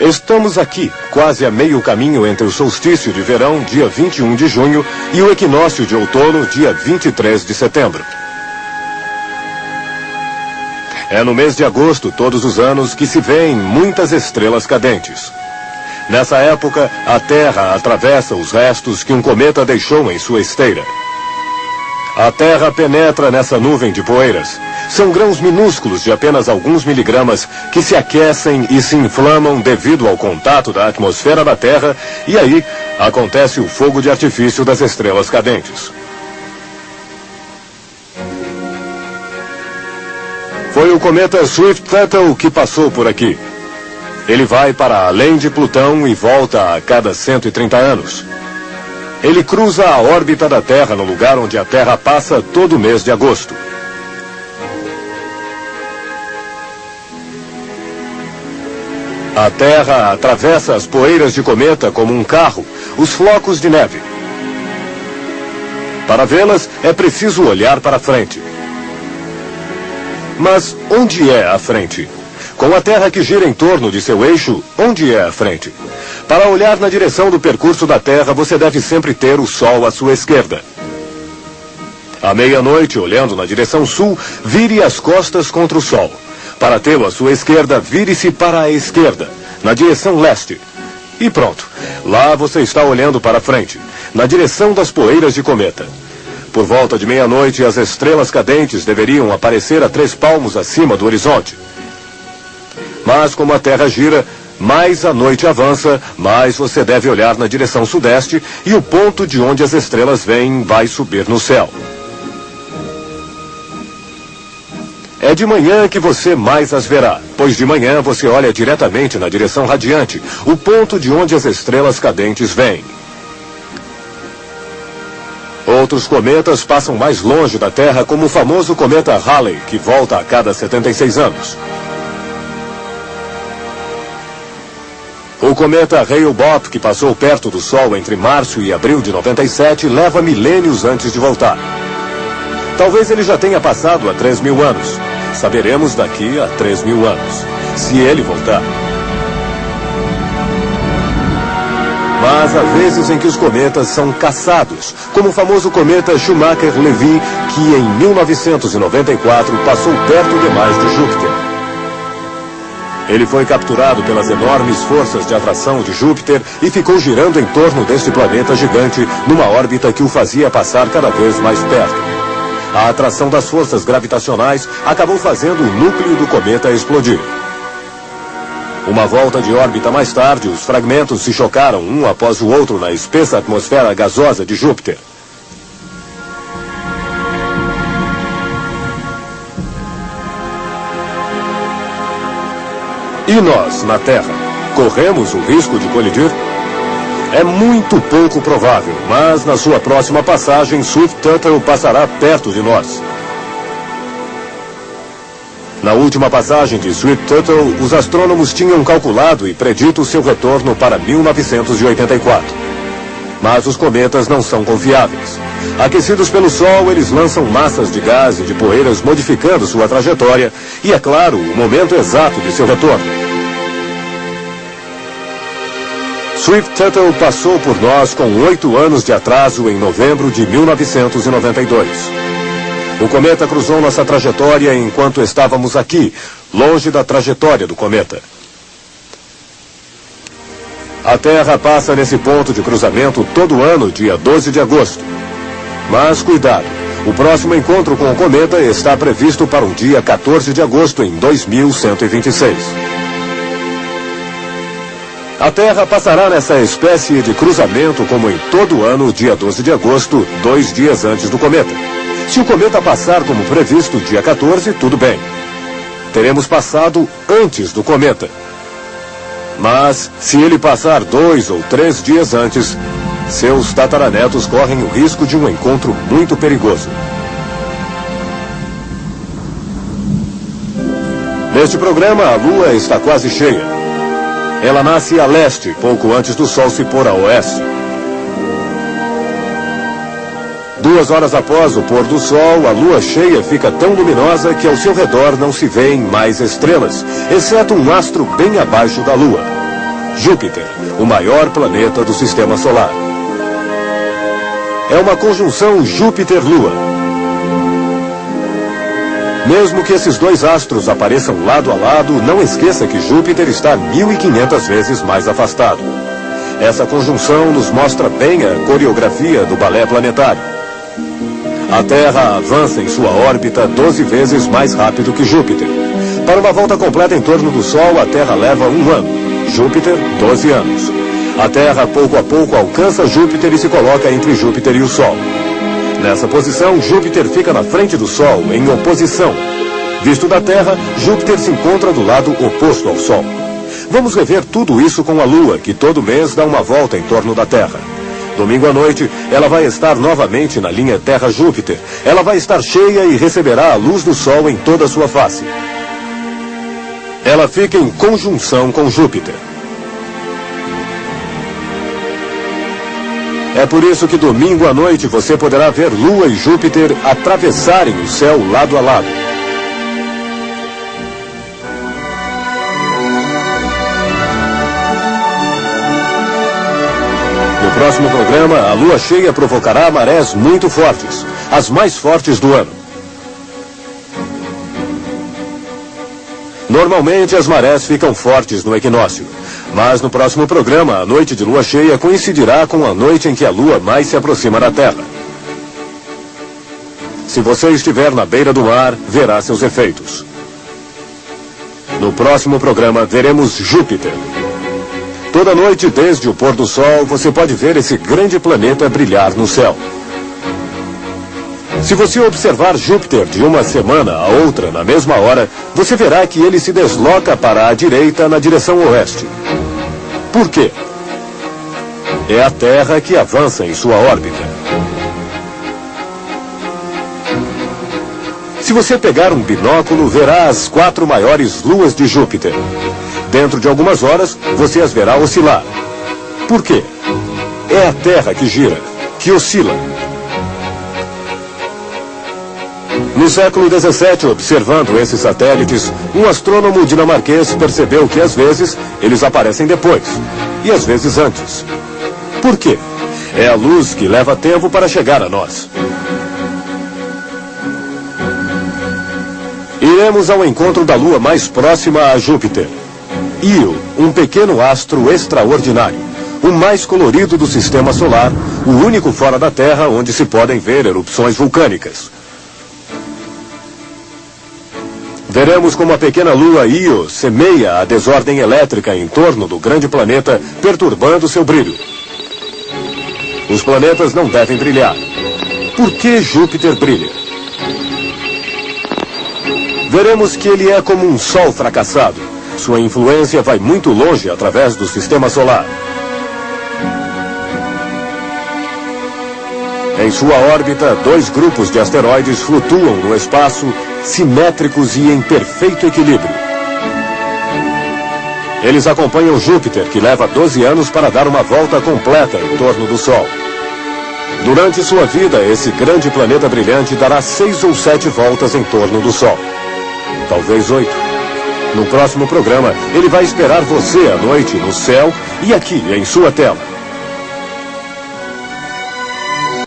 Estamos aqui, quase a meio caminho entre o solstício de verão, dia 21 de junho, e o equinócio de outono, dia 23 de setembro. É no mês de agosto, todos os anos, que se vêem muitas estrelas cadentes. Nessa época, a Terra atravessa os restos que um cometa deixou em sua esteira. A Terra penetra nessa nuvem de poeiras. São grãos minúsculos de apenas alguns miligramas que se aquecem e se inflamam devido ao contato da atmosfera da Terra e aí acontece o fogo de artifício das estrelas cadentes. Foi o cometa Swift-Tuttle que passou por aqui. Ele vai para além de Plutão e volta a cada 130 anos. Ele cruza a órbita da Terra no lugar onde a Terra passa todo mês de agosto. A Terra atravessa as poeiras de cometa como um carro, os flocos de neve. Para vê-las, é preciso olhar para frente. Mas onde é a frente? Com a Terra que gira em torno de seu eixo, onde é a frente? Para olhar na direção do percurso da Terra, você deve sempre ter o Sol à sua esquerda. À meia-noite, olhando na direção sul, vire as costas contra o Sol. Para tê-lo à sua esquerda, vire-se para a esquerda, na direção leste. E pronto. Lá você está olhando para frente, na direção das poeiras de cometa. Por volta de meia-noite, as estrelas cadentes deveriam aparecer a três palmos acima do horizonte. Mas como a Terra gira, mais a noite avança, mais você deve olhar na direção sudeste e o ponto de onde as estrelas vêm vai subir no céu. É de manhã que você mais as verá, pois de manhã você olha diretamente na direção radiante, o ponto de onde as estrelas cadentes vêm. Outros cometas passam mais longe da Terra, como o famoso cometa Halley, que volta a cada 76 anos. O cometa Hale-Bopp, que passou perto do Sol entre março e abril de 97, leva milênios antes de voltar. Talvez ele já tenha passado há 3 mil anos. Saberemos daqui a 3 mil anos, se ele voltar. Mas há vezes em que os cometas são caçados, como o famoso cometa Schumacher-Levy, que em 1994 passou perto demais de Júpiter. Ele foi capturado pelas enormes forças de atração de Júpiter e ficou girando em torno deste planeta gigante numa órbita que o fazia passar cada vez mais perto. A atração das forças gravitacionais acabou fazendo o núcleo do cometa explodir. Uma volta de órbita mais tarde, os fragmentos se chocaram um após o outro na espessa atmosfera gasosa de Júpiter. E nós, na Terra, corremos o risco de colidir? É muito pouco provável, mas na sua próxima passagem, Swift Tuttle passará perto de nós. Na última passagem de Swift Tuttle, os astrônomos tinham calculado e predito seu retorno para 1984. Mas os cometas não são confiáveis. Aquecidos pelo Sol, eles lançam massas de gás e de poeiras modificando sua trajetória e, é claro, o momento exato de seu retorno. Swift Tuttle passou por nós com oito anos de atraso em novembro de 1992. O cometa cruzou nossa trajetória enquanto estávamos aqui, longe da trajetória do cometa. A Terra passa nesse ponto de cruzamento todo ano, dia 12 de agosto. Mas cuidado, o próximo encontro com o cometa está previsto para o dia 14 de agosto em 2126. A Terra passará nessa espécie de cruzamento como em todo ano, dia 12 de agosto, dois dias antes do cometa. Se o cometa passar como previsto dia 14, tudo bem. Teremos passado antes do cometa. Mas, se ele passar dois ou três dias antes, seus tataranetos correm o risco de um encontro muito perigoso. Neste programa, a Lua está quase cheia. Ela nasce a leste, pouco antes do Sol se pôr a oeste. Duas horas após o pôr do Sol, a lua cheia fica tão luminosa que ao seu redor não se veem mais estrelas, exceto um astro bem abaixo da lua. Júpiter, o maior planeta do sistema solar. É uma conjunção Júpiter-Lua. Mesmo que esses dois astros apareçam lado a lado, não esqueça que Júpiter está 1.500 vezes mais afastado. Essa conjunção nos mostra bem a coreografia do balé planetário. A Terra avança em sua órbita 12 vezes mais rápido que Júpiter. Para uma volta completa em torno do Sol, a Terra leva um ano. Júpiter, 12 anos. A Terra, pouco a pouco, alcança Júpiter e se coloca entre Júpiter e o Sol. Nessa posição, Júpiter fica na frente do Sol, em oposição. Visto da Terra, Júpiter se encontra do lado oposto ao Sol. Vamos rever tudo isso com a Lua, que todo mês dá uma volta em torno da Terra. Domingo à noite, ela vai estar novamente na linha Terra-Júpiter. Ela vai estar cheia e receberá a luz do Sol em toda a sua face. Ela fica em conjunção com Júpiter. É por isso que domingo à noite você poderá ver Lua e Júpiter atravessarem o céu lado a lado. No próximo programa, a lua cheia provocará marés muito fortes, as mais fortes do ano. Normalmente as marés ficam fortes no equinócio. Mas no próximo programa, a noite de lua cheia coincidirá com a noite em que a lua mais se aproxima da Terra. Se você estiver na beira do mar, verá seus efeitos. No próximo programa, veremos Júpiter. Toda noite, desde o pôr do sol, você pode ver esse grande planeta brilhar no céu. Se você observar Júpiter de uma semana a outra na mesma hora, você verá que ele se desloca para a direita na direção oeste. Por quê? É a Terra que avança em sua órbita. Se você pegar um binóculo, verá as quatro maiores luas de Júpiter. Dentro de algumas horas, você as verá oscilar. Por quê? É a Terra que gira, que oscila. No século XVII, observando esses satélites, um astrônomo dinamarquês percebeu que às vezes eles aparecem depois e às vezes antes. Por quê? É a luz que leva tempo para chegar a nós. Iremos ao encontro da Lua mais próxima a Júpiter. Io, um pequeno astro extraordinário, o mais colorido do sistema solar, o único fora da Terra onde se podem ver erupções vulcânicas. Veremos como a pequena lua Io semeia a desordem elétrica em torno do grande planeta, perturbando seu brilho. Os planetas não devem brilhar. Por que Júpiter brilha? Veremos que ele é como um sol fracassado. Sua influência vai muito longe através do sistema solar. Em sua órbita, dois grupos de asteroides flutuam no espaço, simétricos e em perfeito equilíbrio. Eles acompanham Júpiter, que leva 12 anos para dar uma volta completa em torno do Sol. Durante sua vida, esse grande planeta brilhante dará seis ou sete voltas em torno do Sol. Talvez oito. No próximo programa, ele vai esperar você à noite no céu e aqui em sua tela.